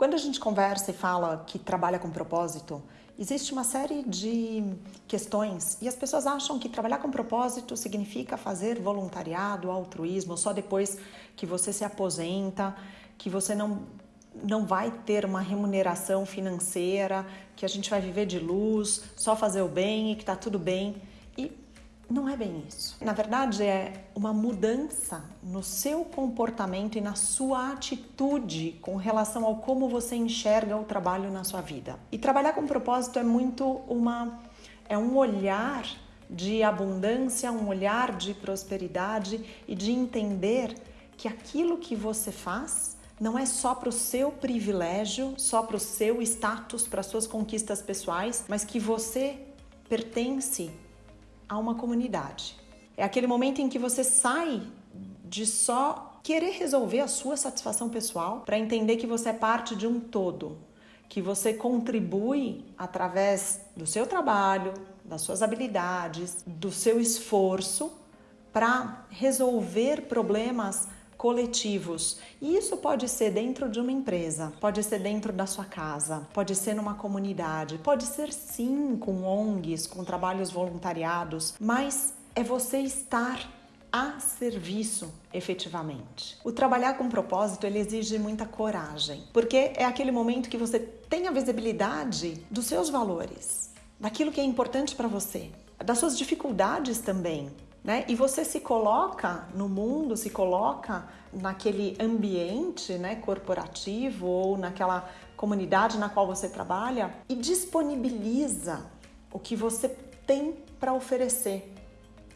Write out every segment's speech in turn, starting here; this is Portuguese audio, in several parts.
Quando a gente conversa e fala que trabalha com propósito, existe uma série de questões e as pessoas acham que trabalhar com propósito significa fazer voluntariado, altruísmo, só depois que você se aposenta, que você não não vai ter uma remuneração financeira, que a gente vai viver de luz, só fazer o bem e que tá tudo bem. E não é bem isso. Na verdade, é uma mudança no seu comportamento e na sua atitude com relação ao como você enxerga o trabalho na sua vida. E trabalhar com propósito é muito uma é um olhar de abundância, um olhar de prosperidade e de entender que aquilo que você faz não é só para o seu privilégio, só para o seu status, para suas conquistas pessoais, mas que você pertence a uma comunidade. É aquele momento em que você sai de só querer resolver a sua satisfação pessoal para entender que você é parte de um todo, que você contribui através do seu trabalho, das suas habilidades, do seu esforço para resolver problemas coletivos. E isso pode ser dentro de uma empresa, pode ser dentro da sua casa, pode ser numa comunidade, pode ser sim com ONGs, com trabalhos voluntariados, mas é você estar a serviço efetivamente. O trabalhar com propósito ele exige muita coragem, porque é aquele momento que você tem a visibilidade dos seus valores, daquilo que é importante para você, das suas dificuldades também, né? E você se coloca no mundo, se coloca naquele ambiente né, corporativo ou naquela comunidade na qual você trabalha e disponibiliza o que você tem para oferecer.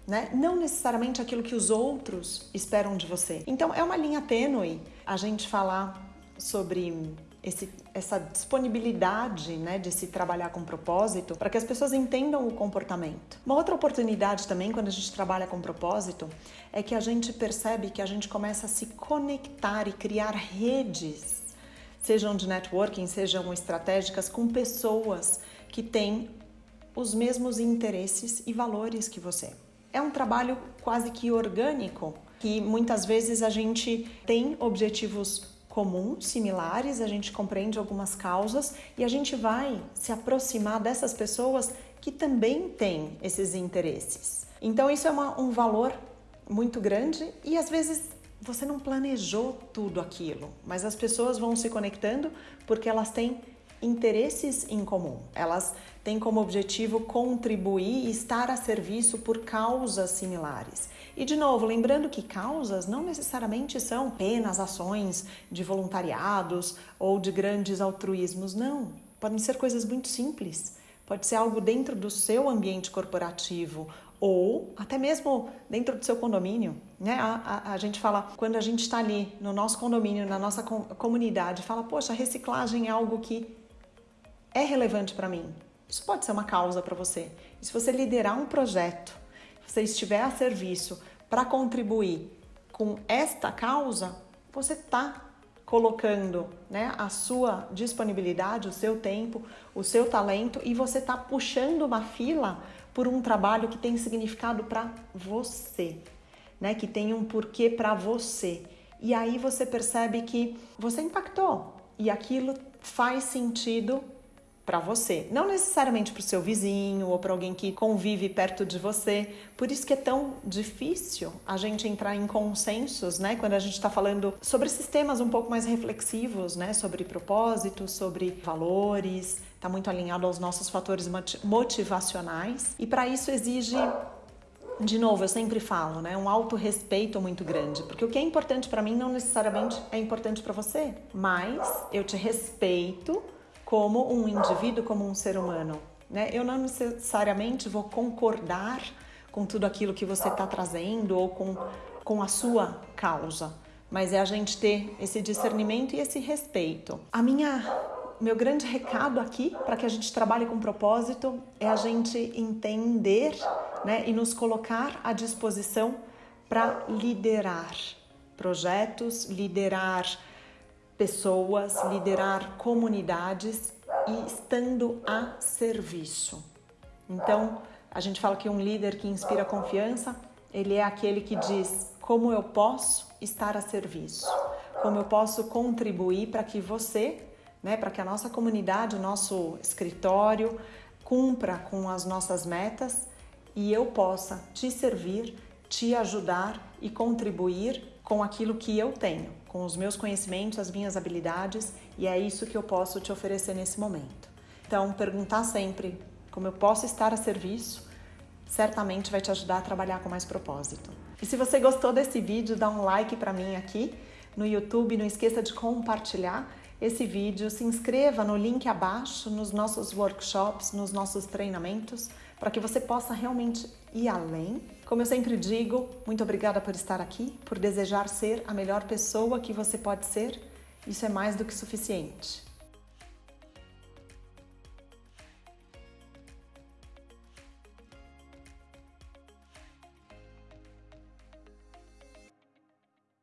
Né? Não necessariamente aquilo que os outros esperam de você. Então é uma linha tênue a gente falar sobre esse, essa disponibilidade né, de se trabalhar com propósito para que as pessoas entendam o comportamento. Uma outra oportunidade também, quando a gente trabalha com propósito, é que a gente percebe que a gente começa a se conectar e criar redes, sejam de networking, sejam estratégicas, com pessoas que têm os mesmos interesses e valores que você. É um trabalho quase que orgânico, que muitas vezes a gente tem objetivos comuns, similares, a gente compreende algumas causas e a gente vai se aproximar dessas pessoas que também têm esses interesses. Então, isso é uma, um valor muito grande e às vezes você não planejou tudo aquilo, mas as pessoas vão se conectando porque elas têm interesses em comum. Elas têm como objetivo contribuir e estar a serviço por causas similares. E de novo, lembrando que causas não necessariamente são apenas ações de voluntariados ou de grandes altruísmos, não. Podem ser coisas muito simples. Pode ser algo dentro do seu ambiente corporativo ou até mesmo dentro do seu condomínio. Né? A, a, a gente fala, quando a gente está ali no nosso condomínio, na nossa com, comunidade, fala, poxa, reciclagem é algo que é relevante para mim. Isso pode ser uma causa para você. E se você liderar um projeto você estiver a serviço para contribuir com esta causa, você está colocando né, a sua disponibilidade, o seu tempo, o seu talento e você está puxando uma fila por um trabalho que tem significado para você, né, que tem um porquê para você. E aí você percebe que você impactou e aquilo faz sentido para você, não necessariamente para o seu vizinho ou para alguém que convive perto de você. Por isso que é tão difícil a gente entrar em consensos, né? Quando a gente está falando sobre sistemas um pouco mais reflexivos, né? Sobre propósitos, sobre valores, está muito alinhado aos nossos fatores motivacionais. E para isso exige de novo, eu sempre falo, né, um autorrespeito muito grande, porque o que é importante para mim não necessariamente é importante para você, mas eu te respeito como um indivíduo, como um ser humano. Né? Eu não necessariamente vou concordar com tudo aquilo que você está trazendo ou com, com a sua causa, mas é a gente ter esse discernimento e esse respeito. A minha meu grande recado aqui para que a gente trabalhe com propósito é a gente entender né, e nos colocar à disposição para liderar projetos, liderar pessoas, liderar comunidades e estando a serviço. Então, a gente fala que um líder que inspira confiança, ele é aquele que diz como eu posso estar a serviço, como eu posso contribuir para que você né, para que a nossa comunidade, o nosso escritório cumpra com as nossas metas e eu possa te servir, te ajudar e contribuir com aquilo que eu tenho, com os meus conhecimentos, as minhas habilidades e é isso que eu posso te oferecer nesse momento. Então, perguntar sempre como eu posso estar a serviço certamente vai te ajudar a trabalhar com mais propósito. E se você gostou desse vídeo, dá um like para mim aqui no YouTube, não esqueça de compartilhar esse vídeo, se inscreva no link abaixo nos nossos workshops, nos nossos treinamentos, para que você possa realmente ir além. Como eu sempre digo, muito obrigada por estar aqui, por desejar ser a melhor pessoa que você pode ser. Isso é mais do que suficiente.